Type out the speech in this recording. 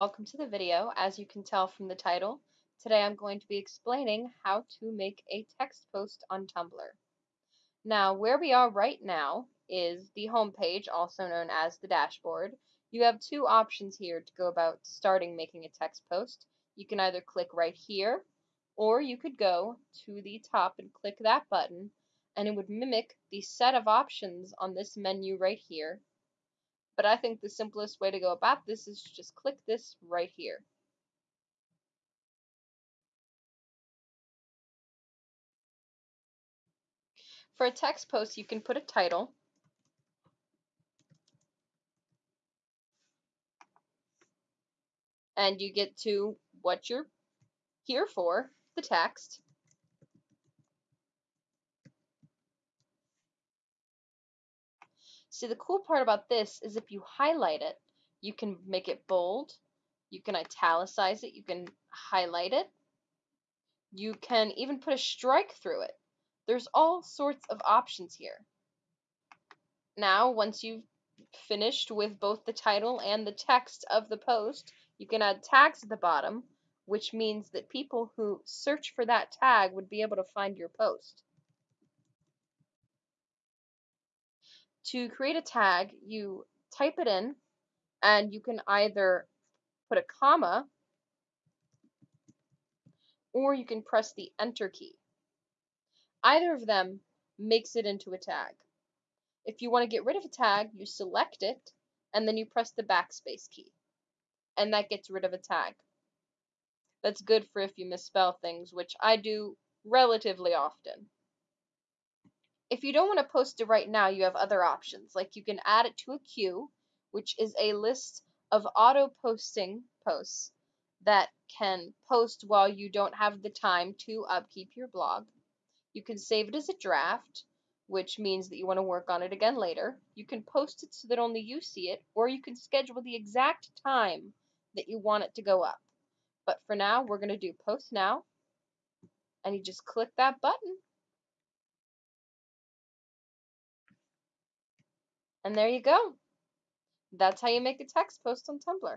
Welcome to the video. As you can tell from the title, today I'm going to be explaining how to make a text post on Tumblr. Now, where we are right now is the home page, also known as the dashboard. You have two options here to go about starting making a text post. You can either click right here, or you could go to the top and click that button, and it would mimic the set of options on this menu right here but I think the simplest way to go about this is to just click this right here. For a text post, you can put a title. And you get to what you're here for, the text. See, the cool part about this is if you highlight it, you can make it bold, you can italicize it, you can highlight it, you can even put a strike through it. There's all sorts of options here. Now, once you've finished with both the title and the text of the post, you can add tags at the bottom, which means that people who search for that tag would be able to find your post. To create a tag, you type it in, and you can either put a comma or you can press the enter key. Either of them makes it into a tag. If you want to get rid of a tag, you select it and then you press the backspace key. And that gets rid of a tag. That's good for if you misspell things, which I do relatively often. If you don't want to post it right now, you have other options. Like you can add it to a queue, which is a list of auto posting posts that can post while you don't have the time to upkeep your blog. You can save it as a draft, which means that you want to work on it again later. You can post it so that only you see it, or you can schedule the exact time that you want it to go up. But for now, we're going to do post now, and you just click that button And there you go. That's how you make a text post on Tumblr.